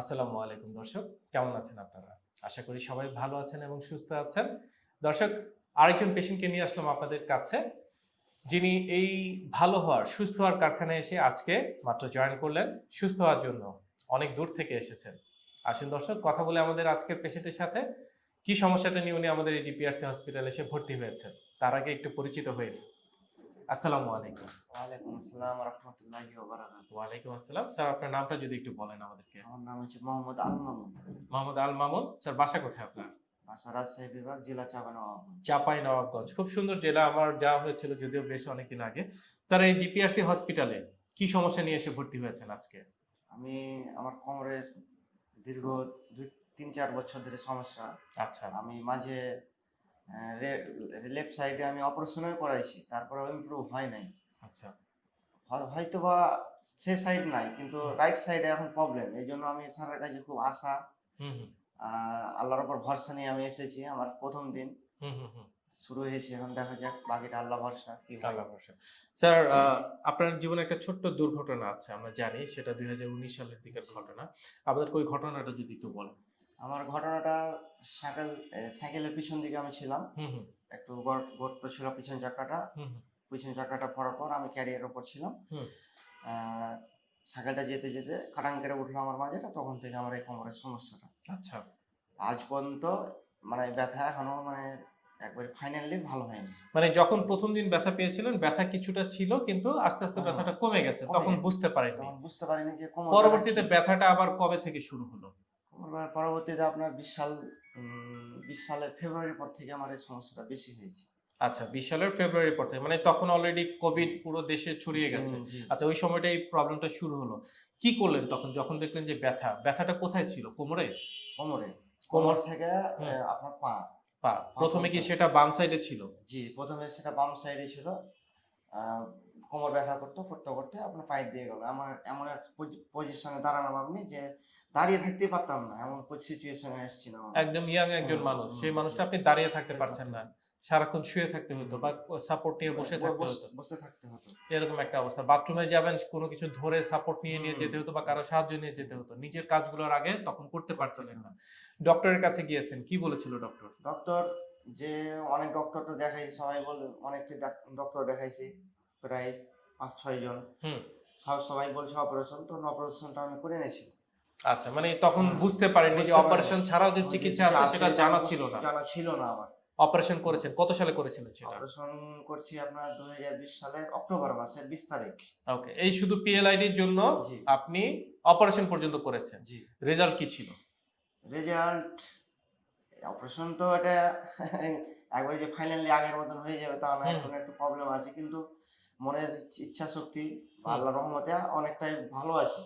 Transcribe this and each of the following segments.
আসসালামু আলাইকুম দর্শক, কেমন আছেন আপনারা? আশা করি সবাই ভালো আছেন এবং সুস্থ আছেন। দর্শক, আরেকজন পেশেন্টকে নিয়ে আসলাম আপনাদের কাছে। যিনি এই ভালো হওয়ার, সুস্থ হওয়ার কারখানায় এসে আজকে মাত্র জয়েন করলেন। সুস্থ হওয়ার জন্য অনেক দূর থেকে এসেছেন। আসুন দর্শক, কথা বলে আমাদের আজকের পেশেন্টের সাথে। কি সমস্যাটা নিয়ে উনি আমাদের এই ডিপিআরসি হসপিটালে এসে ভর্তি হয়েছেন? তার আগে একটু পরিচিত হয়ে। আসসালামু আলাইকুম। ওয়ালাইকুম আসসালাম রহমতুল্লাহি ওবারাকাতুহু ওয়ালাইকুম আসসালাম। স্যার আপনার নামটা যদি একটু বলেন আমাদেরকে। আমার নাম হচ্ছে মোহাম্মদ আল মামুন। মোহাম্মদ আল মামুন। স্যার বাসা কোথায় আপনার? বাসা রাজশাহী বিভাগ জেলা চাপানবাবগঞ্জ চাপাই নবাবগঞ্জ। খুব সুন্দর জেলা। আমার যাওয়া হয়েছিল যদিও বেশ অনেকদিন আগে। স্যার এই ডিপিআরসি হসপিটালে কি সমস্যা নিয়ে এসে ভর্তি হয়েছেন আজকে? আমি আমার কোমরের দীর্ঘ দুই তিন চার বছর ধরে সমস্যা। আচ্ছা। আমি মাঝে লেফট সাইডে আমি অপারেশনও করাইছি তারপরে ইমপ্রুভ হয় নাই। আচ্ছা। হয়- হয়তো বা সে সাইড নাই কিন্তু রাইট সাইডে এখন প্রবলেম এই জন্য আমি স্যারের কাছে খুব আশা। হুম হুম। আহ, আল্লাহর ওপর ভরসা নিয়ে আমি এসেছি আমার প্রথম দিন। হুম হুম হুম। শুরু হয়েছে এখন দেখা যাক বাকিটা আল্লাহ ভরসা কি আল্লাহ ভরসা। স্যার আপনার জীবনে একটা ছোট্ট দুর্ঘটনা আছে আমরা জানি সেটা দুই হাজার উনিশ সালের দিকের ঘটনা। আপনাদের ওই ঘটনাটা যদি একটু বলেন। আমার ঘটনাটা সাইকেল সাইকেলের পিছন দিকে আমি ছিলাম। একটু গর্ত ছিল পিছন চাকাটা। পিছন চাকাটা পড়ার পর আমি ক্যারিয়ার ওপর ছিলাম। সাইকেলটা যেতে যেতে খাটাং করে উঠল আমার মাঝেটা তখন থেকে আমার এই কোমরের সমস্যাটা। আচ্ছা। আজ পর্যন্ত মানে ব্যথা এখনও মানে একবারে ফাইনালি ভালো হয়নি। মানে যখন প্রথম দিন ব্যথা পেয়েছিলেন ব্যথা কিছুটা ছিল কিন্তু আস্তে আস্তে হ্যাঁ, ব্যথাটা কমে গেছে তখন বুঝতে পারেননি। তখন বুঝতে পারিনি যে পরবর্তীতে ব্যথাটা আবার কবে থেকে শুরু হলো? পরবর্তীতে আপনার বিশ সাল বিশ সালের ফেব্রুয়ারির পর থেকে আমার এই সমস্যাটা বেশি হয়েছে। আচ্ছা বিশ সালের ফেব্রুয়ারি পর থেকে মানে তখন অলরেডি কোভিড পুরো দেশে ছড়িয়ে গেছে। আচ্ছা ওই সময়টা এই প্রবলেমটা শুরু হলো। কি করলেন তখন? যখন দেখলেন যে ব্যথা ব্যথাটা কোথায় ছিল? কোমরে? কোমরে। কোমর থেকে। আপনার পা। পা। প্রথমে কি সেটা বাম সাইডে ছিল? জি প্রথমে সেটা বাম সাইডে ছিল। কোমর ব্যথা করতে করতে করতে আপনার পায়ে দিয়ে গেল। আমার এমন এক পজিশনে দাঁড়ালাম আপনি যে দাঁড়িয়ে থাকতেই পারতাম না এমন সিচুয়েশনে এসেছিলাম। একদম ইয়াং একজন মানুষ সেই মানুষটা আপনি দাঁড়িয়ে থাকতে পারছেন না। সারাক্ষণ শুয়ে থাকতে হতো বা সাপোর্ট নিয়ে বসে থাকতে হতো। বসে থাকতে হতো। এরকম একটা অবস্থা। বাথরুমে যাবেন কোনো কিছু ধরে সাপোর্ট নিয়ে নিয়ে যেতে হতো বা কারও সাহায্য নিয়ে যেতে হতো। নিজের কাজগুলোর আগে তখন করতে পারছিলেন না। ডক্টরের কাছে গিয়েছেন কি বলেছিল ডক্টর ডক্টর যে অনেক ডক্টর তো দেখাইছি সবাই বলে অনেকটি ডক্টর দেখাইছি প্রায় পাঁচ ছয় জন। সব সবাই বলছে অপারেশন তো অপারেশনটা আমি করে নিয়েছি। আচ্ছা মানে তখন বুঝতে পারেননি যে অপারেশন ছাড়াও যে চিকিৎসা আছে সেটা জানা ছিল না। জানা ছিল না আমার। অপারেশন করেছেন কত সালে করেছিলেন সেটা? অপারেশন করছি আপনার দুই হাজার বিশ সালের অক্টোবর মাসের বিশ তারিখ। ওকে এই শুধু পিএলআইডির জন্য আপনি অপারেশন পর্যন্ত করেছেন। জি। রেজাল্ট কি ছিল? রেজাল্ট অপারেশন তো এটা একবারে যে ফাইনালি আগের মতন হয়ে যাবে তা না এখন একটু প্রবলেম আছে। কিন্তু মনের ইচ্ছা শক্তি আল্লাহ রহমতে অনেকটাই ভালো আছে।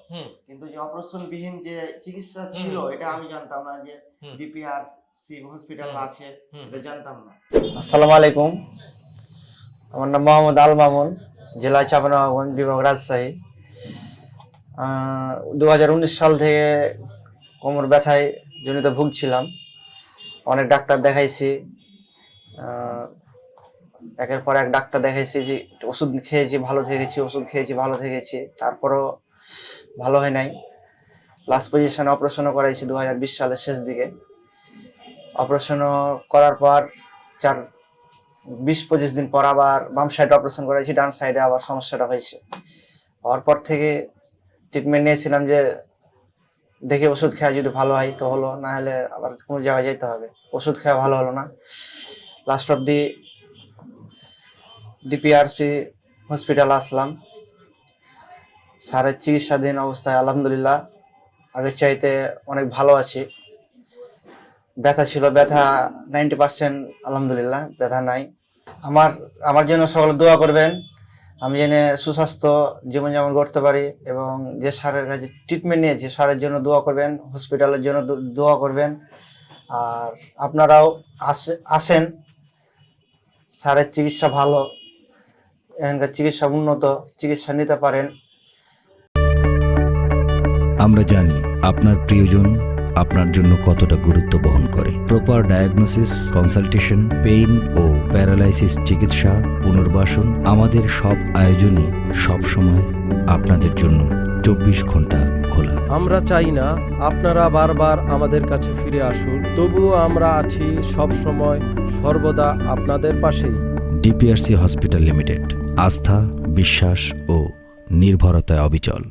কিন্তু যে অপারেশন বিহীন যে চিকিৎসা ছিল এটা আমি জানতাম না যে ডিপিআর সি হসপিটাল আছে এটা জানতাম না। আসসালামু আলাইকুম। আমার নাম মোহাম্মদ আল মামুন জেলা চাপানগঞ্জ বিভাগ রাজশাহী। দু হাজার উনিশ সাল থেকে কোমর ব্যথায় জনিত ভুগছিলাম। অনেক ডাক্তার দেখাইছি একের পর এক ডাক্তার দেখাইছি যে ওষুধ খেয়েছি ভালো থেকেছি, ওষুধ খেয়েছি ভালো থেকেছি, তারপরও ভালো হয় নাই। লাস্ট পজিশনে অপারেশনও করাইছি দু হাজার বিশ সালের শেষ দিকে। অপারেশনও করার পর চার, বিশ পঁচিশ দিন পর আবার বাম সাইডে অপারেশন করাইছি, ডান সাইডে আবার সমস্যাটা হয়েছে। হওয়ার পর থেকে ট্রিটমেন্ট নিয়েছিলাম যে দেখে ওষুধ খেয়া যদি ভালো হয়, তো হলো, না হলে আবার কোনো জায়গায় যেতে হবে। ওষুধ খেয়া ভালো হলো না। Last of the DPRC hospital আসলাম। স্যারের চিকিৎসাধীন অবস্থায় আলহামদুলিল্লাহ। আগের চাইতে অনেক ভালো আছি। ব্যথা ছিল, ব্যথা নাইনটি পার্সেন্ট আলহামদুলিল্লাহ, ব্যথা নাই। আমার আমার জন্য সকলে দোয়া করবেন। আমি জেনে সুস্বাস্থ্য জীবনযাপন করতে পারি এবং যে স্যারের কাছে ট্রিটমেন্ট নিয়েছি, স্যারের জন্য দোয়া করবেন হসপিটালের জন্য দোয়া করবেন। আর আপনারাও আসে আসেন। স্যারের চিকিৎসা ভালো, এখানকার চিকিৎসা উন্নত, চিকিৎসা নিতে পারেন। আমরা জানি আপনার প্রিয়জন আপনার জন্য কতটা গুরুত্ব বহন করে। প্রপার ডায়াগনোসিস কনসালটেশন পেইন ও প্যারালাইসিস চিকিৎসা পুনর্বাসন আমাদের সব আয়োজনই সব সময় আপনাদের জন্য চব্বিশ ঘণ্টা খোলা। আমরা চাই না আপনারা বারবার আমাদের কাছে ফিরে আসুন তবুও আমরা আছি সব সময় সর্বদা আপনাদের পাশেই। ডিপিআরসি হসপিটাল লিমিটেড আস্থা বিশ্বাস ও নির্ভরতায় অবিচল।